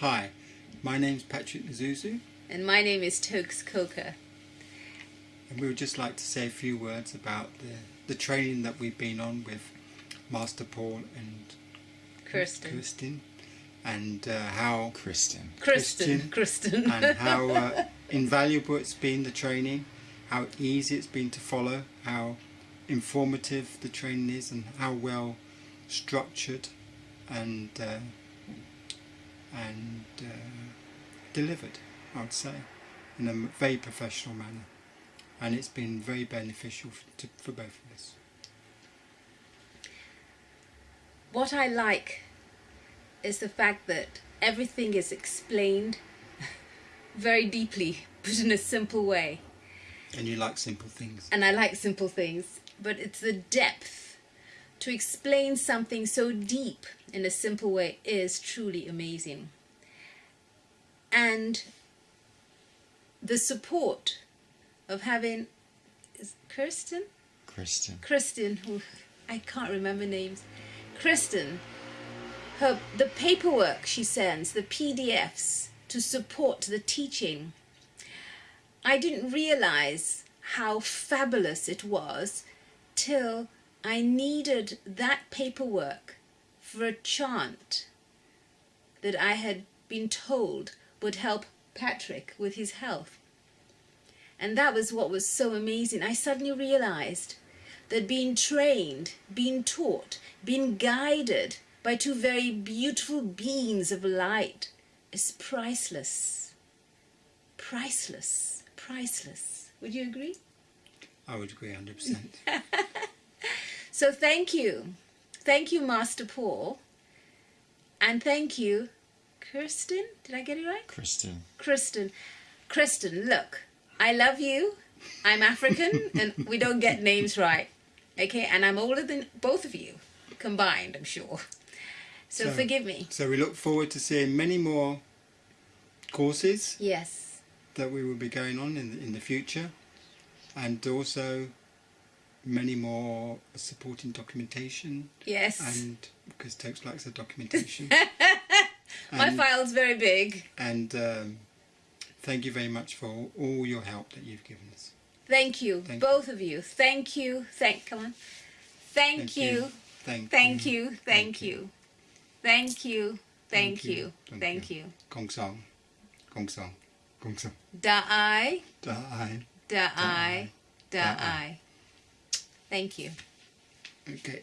Hi, my name's Patrick Nazuzu, And my name is Tokes Coker. and we would just like to say a few words about the, the training that we've been on with Master Paul and Kirsten. Kirsten, and uh, how Kristen. Kristen. Kristen. and how uh, invaluable it's been the training, how easy it's been to follow, how informative the training is, and how well structured and uh, and uh, delivered. I would say in a very professional manner, and it's been very beneficial f- to, for both of us. what I like is the fact that everything is explained very deeply, but in a simple way. And you like simple things. And I like simple things, but it's the depth to explain something so deep in a simple way is truly amazing. And the support of having is Kirsten? Kristen. Kristen, who I can't remember names. Kristen, her the paperwork she sends, the PDFs to support the teaching. I didn't realize how fabulous it was till I needed that paperwork for a chant that I had been told would help Patrick with his health. And that was what was so amazing. I suddenly realized that being trained, being taught, being guided by two very beautiful beings of light is priceless. Priceless. Priceless. Would you agree? I would agree 100%. So thank you. Thank you, Master Paul. And thank you, Kirsten. Did I get it right? Kristen. Kristen. Kristen, look, I love you. I'm African and we don't get names right. Okay, and I'm older than both of you combined, I'm sure. So, So- forgive me. so we look forward to seeing many more courses Yes. that we will be going on in the, in the future and also many more supporting documentation Yes. and because Tokes likes the documentation My and, file's very big. and um, thank you very much for all, your help that you've given us Thank you, Thank both of you. Thank you. Thank come on. Thank, you. thank, Thank you. Thank you. Thank you. Thank you. Thank Thank you. you. Gong song Gong song Gong song Da I, da I da I, da Da I. Thank you. okay